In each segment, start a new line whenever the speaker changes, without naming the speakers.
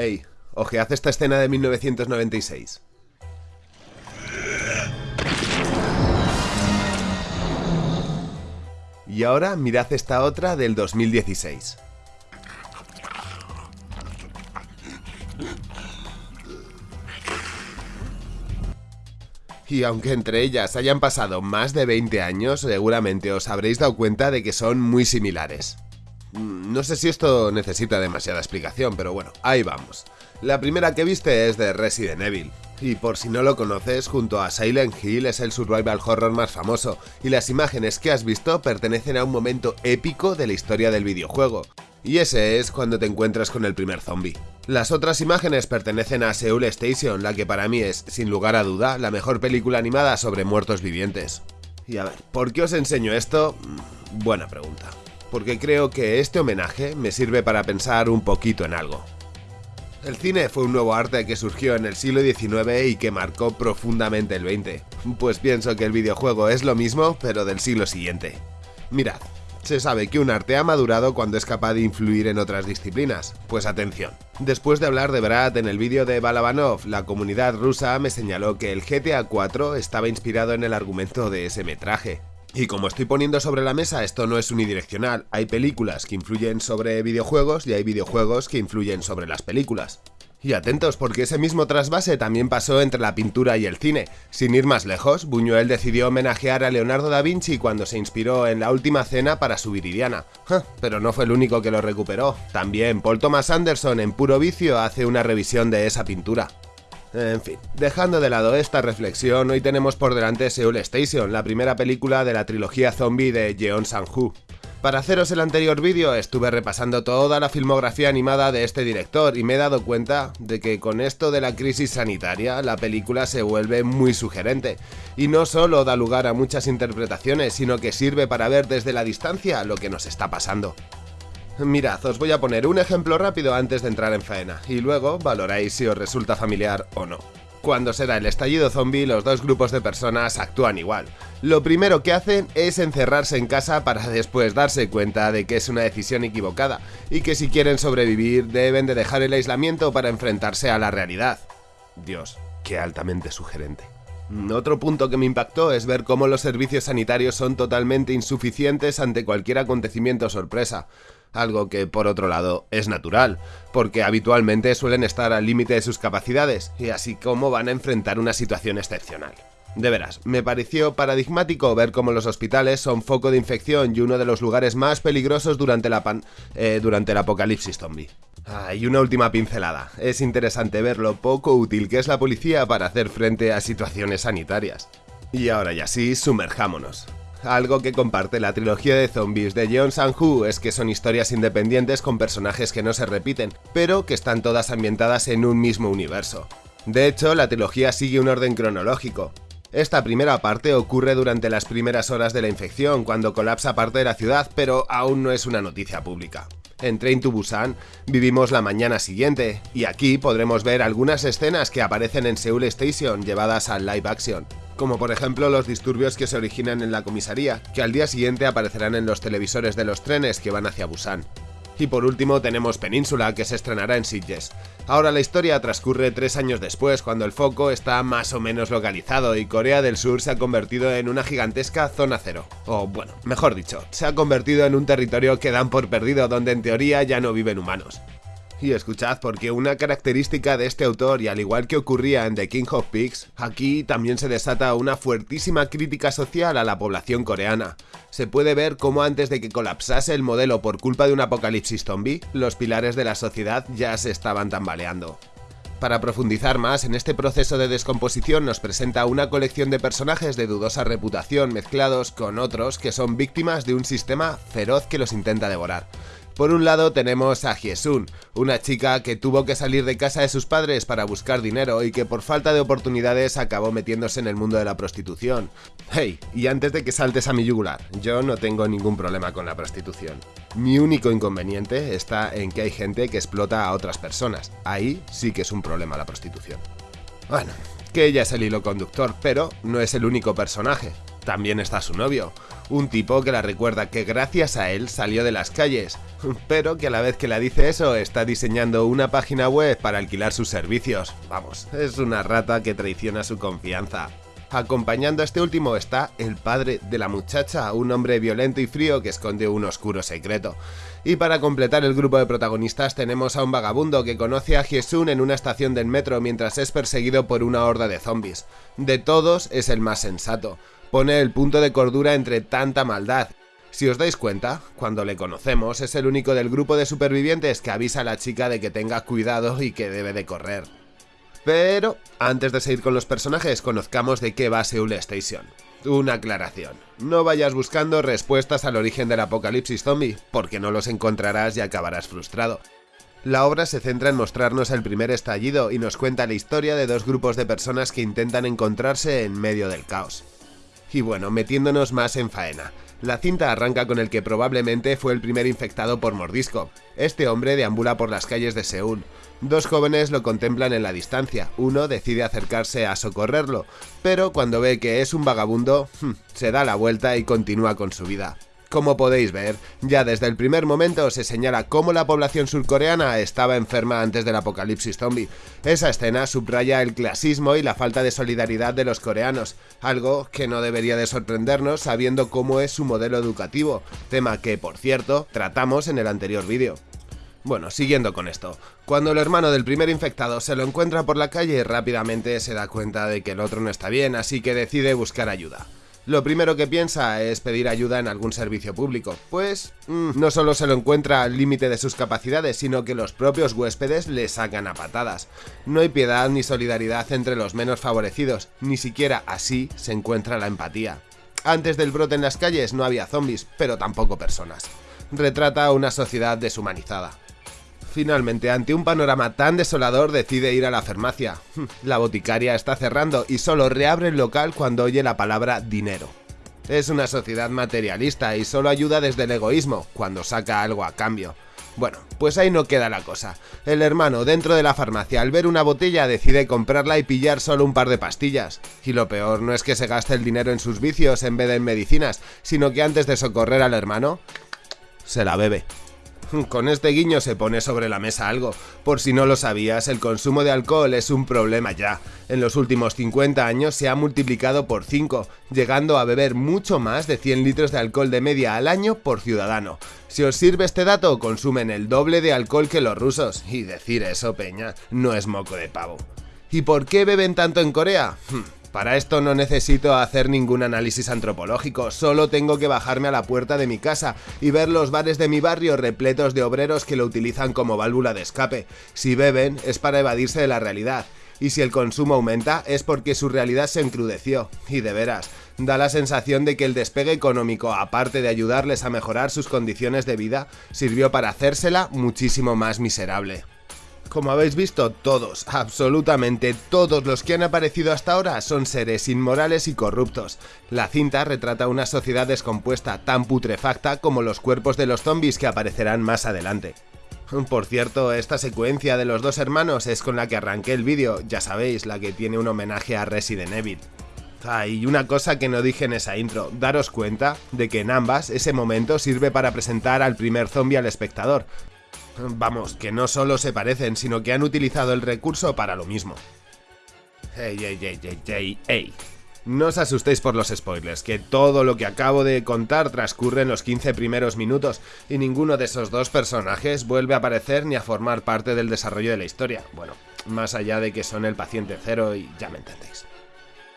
Ey, ojead esta escena de 1996. Y ahora mirad esta otra del 2016. Y aunque entre ellas hayan pasado más de 20 años, seguramente os habréis dado cuenta de que son muy similares. Mm, no sé si esto necesita demasiada explicación, pero bueno, ahí vamos. La primera que viste es de Resident Evil, y por si no lo conoces, junto a Silent Hill es el survival horror más famoso, y las imágenes que has visto pertenecen a un momento épico de la historia del videojuego, y ese es cuando te encuentras con el primer zombie. Las otras imágenes pertenecen a Seoul Station, la que para mí es, sin lugar a duda, la mejor película animada sobre muertos vivientes. Y a ver, ¿por qué os enseño esto? Mm, buena pregunta. Porque creo que este homenaje me sirve para pensar un poquito en algo. El cine fue un nuevo arte que surgió en el siglo XIX y que marcó profundamente el XX. Pues pienso que el videojuego es lo mismo, pero del siglo siguiente. Mirad, se sabe que un arte ha madurado cuando es capaz de influir en otras disciplinas. Pues atención. Después de hablar de Brad en el vídeo de Balabanov, la comunidad rusa me señaló que el GTA 4 estaba inspirado en el argumento de ese metraje. Y como estoy poniendo sobre la mesa, esto no es unidireccional, hay películas que influyen sobre videojuegos y hay videojuegos que influyen sobre las películas. Y atentos, porque ese mismo trasvase también pasó entre la pintura y el cine. Sin ir más lejos, Buñuel decidió homenajear a Leonardo da Vinci cuando se inspiró en La Última Cena para su Viridiana. pero no fue el único que lo recuperó. También Paul Thomas Anderson en Puro Vicio hace una revisión de esa pintura. En fin, dejando de lado esta reflexión, hoy tenemos por delante Seoul Station, la primera película de la trilogía zombie de Jeon Sang-hoo. Para haceros el anterior vídeo estuve repasando toda la filmografía animada de este director y me he dado cuenta de que con esto de la crisis sanitaria la película se vuelve muy sugerente y no solo da lugar a muchas interpretaciones sino que sirve para ver desde la distancia lo que nos está pasando. Mirad, os voy a poner un ejemplo rápido antes de entrar en faena y luego valoráis si os resulta familiar o no. Cuando se da el estallido zombie, los dos grupos de personas actúan igual. Lo primero que hacen es encerrarse en casa para después darse cuenta de que es una decisión equivocada y que si quieren sobrevivir deben de dejar el aislamiento para enfrentarse a la realidad. Dios, qué altamente sugerente. Otro punto que me impactó es ver cómo los servicios sanitarios son totalmente insuficientes ante cualquier acontecimiento sorpresa algo que por otro lado es natural, porque habitualmente suelen estar al límite de sus capacidades, y así como van a enfrentar una situación excepcional. De veras, me pareció paradigmático ver cómo los hospitales son foco de infección y uno de los lugares más peligrosos durante, la eh, durante el apocalipsis zombie. Ah, y una última pincelada. Es interesante ver lo poco útil que es la policía para hacer frente a situaciones sanitarias. Y ahora ya sí, sumerjámonos. Algo que comparte la trilogía de zombies de Jeon Sang-hoo es que son historias independientes con personajes que no se repiten, pero que están todas ambientadas en un mismo universo. De hecho, la trilogía sigue un orden cronológico. Esta primera parte ocurre durante las primeras horas de la infección, cuando colapsa parte de la ciudad, pero aún no es una noticia pública. En Train to Busan vivimos la mañana siguiente, y aquí podremos ver algunas escenas que aparecen en Seoul Station llevadas al live action como por ejemplo los disturbios que se originan en la comisaría, que al día siguiente aparecerán en los televisores de los trenes que van hacia Busan. Y por último tenemos Península, que se estrenará en Sitges. Ahora la historia transcurre tres años después, cuando el foco está más o menos localizado y Corea del Sur se ha convertido en una gigantesca zona cero. O bueno, mejor dicho, se ha convertido en un territorio que dan por perdido donde en teoría ya no viven humanos. Y escuchad, porque una característica de este autor, y al igual que ocurría en The King of Pigs, aquí también se desata una fuertísima crítica social a la población coreana. Se puede ver cómo antes de que colapsase el modelo por culpa de un apocalipsis zombie, los pilares de la sociedad ya se estaban tambaleando. Para profundizar más en este proceso de descomposición nos presenta una colección de personajes de dudosa reputación mezclados con otros que son víctimas de un sistema feroz que los intenta devorar. Por un lado tenemos a Hyesun, una chica que tuvo que salir de casa de sus padres para buscar dinero y que por falta de oportunidades acabó metiéndose en el mundo de la prostitución. Hey, y antes de que saltes a mi yugular, yo no tengo ningún problema con la prostitución. Mi único inconveniente está en que hay gente que explota a otras personas. Ahí sí que es un problema la prostitución. Bueno, que ella es el hilo conductor, pero no es el único personaje. También está su novio, un tipo que la recuerda que gracias a él salió de las calles, pero que a la vez que la dice eso está diseñando una página web para alquilar sus servicios. Vamos, es una rata que traiciona su confianza. Acompañando a este último está el padre de la muchacha, un hombre violento y frío que esconde un oscuro secreto. Y para completar el grupo de protagonistas tenemos a un vagabundo que conoce a Hyesun en una estación del metro mientras es perseguido por una horda de zombies. De todos es el más sensato, pone el punto de cordura entre tanta maldad si os dais cuenta, cuando le conocemos es el único del grupo de supervivientes que avisa a la chica de que tenga cuidado y que debe de correr. Pero, antes de seguir con los personajes, conozcamos de qué va Seoul Station. Una aclaración. No vayas buscando respuestas al origen del apocalipsis zombie, porque no los encontrarás y acabarás frustrado. La obra se centra en mostrarnos el primer estallido y nos cuenta la historia de dos grupos de personas que intentan encontrarse en medio del caos. Y bueno, metiéndonos más en faena. La cinta arranca con el que probablemente fue el primer infectado por mordisco. Este hombre deambula por las calles de Seúl. Dos jóvenes lo contemplan en la distancia, uno decide acercarse a socorrerlo, pero cuando ve que es un vagabundo, hmm, se da la vuelta y continúa con su vida. Como podéis ver, ya desde el primer momento se señala cómo la población surcoreana estaba enferma antes del apocalipsis zombie. Esa escena subraya el clasismo y la falta de solidaridad de los coreanos, algo que no debería de sorprendernos sabiendo cómo es su modelo educativo, tema que, por cierto, tratamos en el anterior vídeo. Bueno, siguiendo con esto, cuando el hermano del primer infectado se lo encuentra por la calle, rápidamente se da cuenta de que el otro no está bien, así que decide buscar ayuda. Lo primero que piensa es pedir ayuda en algún servicio público, pues mm, no solo se lo encuentra al límite de sus capacidades, sino que los propios huéspedes le sacan a patadas. No hay piedad ni solidaridad entre los menos favorecidos, ni siquiera así se encuentra la empatía. Antes del brote en las calles no había zombies, pero tampoco personas. Retrata una sociedad deshumanizada. Finalmente, ante un panorama tan desolador, decide ir a la farmacia. La boticaria está cerrando y solo reabre el local cuando oye la palabra dinero. Es una sociedad materialista y solo ayuda desde el egoísmo, cuando saca algo a cambio. Bueno, pues ahí no queda la cosa. El hermano, dentro de la farmacia, al ver una botella, decide comprarla y pillar solo un par de pastillas. Y lo peor no es que se gaste el dinero en sus vicios en vez de en medicinas, sino que antes de socorrer al hermano, se la bebe. Con este guiño se pone sobre la mesa algo. Por si no lo sabías, el consumo de alcohol es un problema ya. En los últimos 50 años se ha multiplicado por 5, llegando a beber mucho más de 100 litros de alcohol de media al año por ciudadano. Si os sirve este dato, consumen el doble de alcohol que los rusos. Y decir eso, peña, no es moco de pavo. ¿Y por qué beben tanto en Corea? Para esto no necesito hacer ningún análisis antropológico, solo tengo que bajarme a la puerta de mi casa y ver los bares de mi barrio repletos de obreros que lo utilizan como válvula de escape. Si beben es para evadirse de la realidad, y si el consumo aumenta es porque su realidad se encrudeció. Y de veras, da la sensación de que el despegue económico, aparte de ayudarles a mejorar sus condiciones de vida, sirvió para hacérsela muchísimo más miserable. Como habéis visto, todos, absolutamente todos los que han aparecido hasta ahora son seres inmorales y corruptos. La cinta retrata una sociedad descompuesta, tan putrefacta como los cuerpos de los zombies que aparecerán más adelante. Por cierto, esta secuencia de los dos hermanos es con la que arranqué el vídeo, ya sabéis, la que tiene un homenaje a Resident Evil. Ah, y una cosa que no dije en esa intro, daros cuenta de que en ambas ese momento sirve para presentar al primer zombie al espectador, Vamos, que no solo se parecen, sino que han utilizado el recurso para lo mismo. Ey, ey, ey, ey, ey, ey. No os asustéis por los spoilers, que todo lo que acabo de contar transcurre en los 15 primeros minutos y ninguno de esos dos personajes vuelve a aparecer ni a formar parte del desarrollo de la historia. Bueno, más allá de que son el paciente cero y ya me entendéis.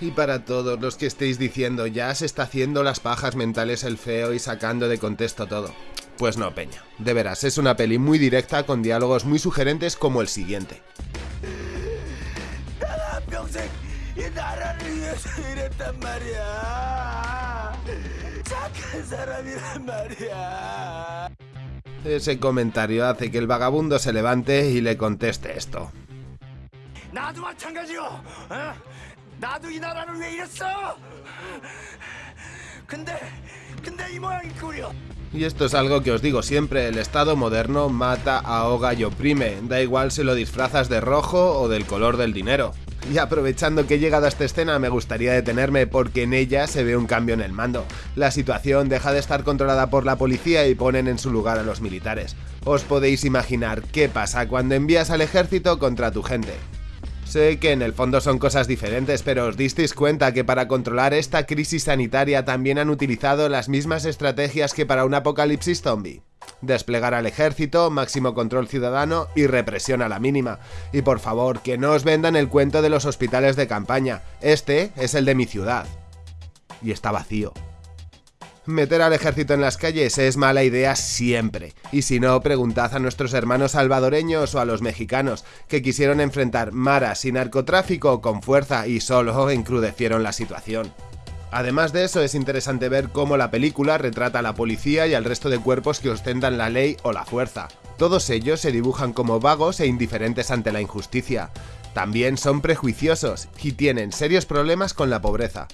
Y para todos los que estéis diciendo ya se está haciendo las pajas mentales el feo y sacando de contexto todo. Pues no, Peña. De veras, es una peli muy directa con diálogos muy sugerentes como el siguiente. Ese comentario hace que el vagabundo se levante y le conteste esto. Y esto es algo que os digo siempre, el Estado moderno mata, ahoga y oprime, da igual si lo disfrazas de rojo o del color del dinero. Y aprovechando que he llegado a esta escena me gustaría detenerme porque en ella se ve un cambio en el mando. La situación deja de estar controlada por la policía y ponen en su lugar a los militares. Os podéis imaginar qué pasa cuando envías al ejército contra tu gente. Sé que en el fondo son cosas diferentes, pero os disteis cuenta que para controlar esta crisis sanitaria también han utilizado las mismas estrategias que para un apocalipsis zombie. Desplegar al ejército, máximo control ciudadano y represión a la mínima. Y por favor, que no os vendan el cuento de los hospitales de campaña. Este es el de mi ciudad. Y está vacío. Meter al ejército en las calles es mala idea siempre, y si no, preguntad a nuestros hermanos salvadoreños o a los mexicanos, que quisieron enfrentar maras y narcotráfico con fuerza y solo encrudecieron la situación. Además de eso, es interesante ver cómo la película retrata a la policía y al resto de cuerpos que ostentan la ley o la fuerza. Todos ellos se dibujan como vagos e indiferentes ante la injusticia. También son prejuiciosos y tienen serios problemas con la pobreza.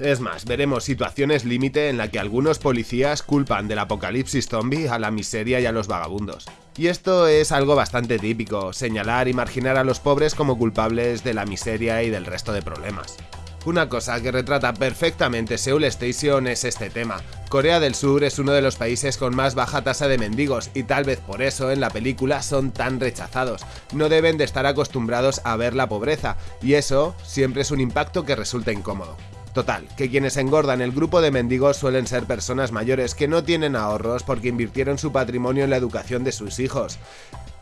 Es más, veremos situaciones límite en la que algunos policías culpan del apocalipsis zombie a la miseria y a los vagabundos. Y esto es algo bastante típico, señalar y marginar a los pobres como culpables de la miseria y del resto de problemas. Una cosa que retrata perfectamente Seoul Station es este tema. Corea del Sur es uno de los países con más baja tasa de mendigos y tal vez por eso en la película son tan rechazados. No deben de estar acostumbrados a ver la pobreza y eso siempre es un impacto que resulta incómodo. Total, que quienes engordan el grupo de mendigos suelen ser personas mayores que no tienen ahorros porque invirtieron su patrimonio en la educación de sus hijos.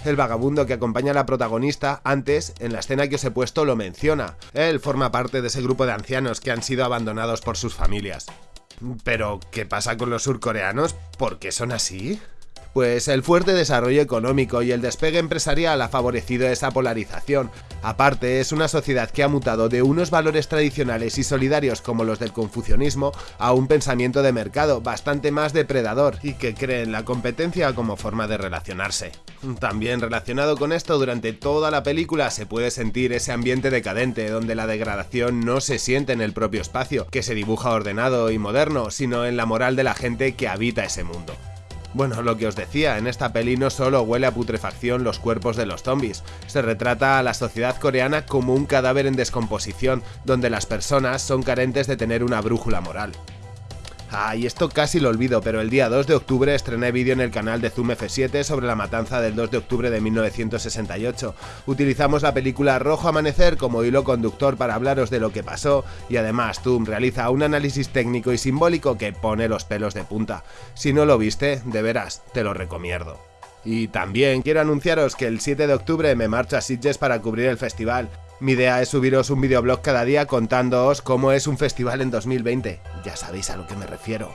El vagabundo que acompaña a la protagonista antes, en la escena que os he puesto, lo menciona. Él forma parte de ese grupo de ancianos que han sido abandonados por sus familias. Pero, ¿qué pasa con los surcoreanos? ¿Por qué son así? Pues el fuerte desarrollo económico y el despegue empresarial ha favorecido esa polarización. Aparte, es una sociedad que ha mutado de unos valores tradicionales y solidarios como los del confucianismo a un pensamiento de mercado bastante más depredador y que cree en la competencia como forma de relacionarse. También relacionado con esto, durante toda la película se puede sentir ese ambiente decadente donde la degradación no se siente en el propio espacio, que se dibuja ordenado y moderno, sino en la moral de la gente que habita ese mundo. Bueno, lo que os decía, en esta peli no solo huele a putrefacción los cuerpos de los zombies, se retrata a la sociedad coreana como un cadáver en descomposición, donde las personas son carentes de tener una brújula moral. Ah, y esto casi lo olvido, pero el día 2 de octubre estrené vídeo en el canal de Zoom F7 sobre la matanza del 2 de octubre de 1968. Utilizamos la película Rojo Amanecer como hilo conductor para hablaros de lo que pasó y además Zoom realiza un análisis técnico y simbólico que pone los pelos de punta. Si no lo viste, de veras, te lo recomiendo. Y también quiero anunciaros que el 7 de octubre me marcho a Sitges para cubrir el festival. Mi idea es subiros un videoblog cada día contándoos cómo es un festival en 2020. Ya sabéis a lo que me refiero.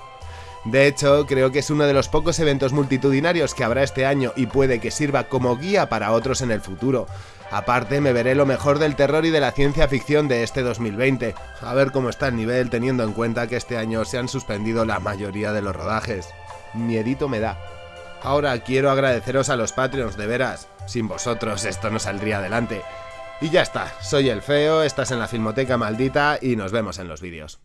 De hecho, creo que es uno de los pocos eventos multitudinarios que habrá este año y puede que sirva como guía para otros en el futuro. Aparte, me veré lo mejor del terror y de la ciencia ficción de este 2020. A ver cómo está el nivel teniendo en cuenta que este año se han suspendido la mayoría de los rodajes. Miedito me da. Ahora quiero agradeceros a los Patreons, de veras. Sin vosotros esto no saldría adelante. Y ya está, soy el feo, estás en la Filmoteca Maldita y nos vemos en los vídeos.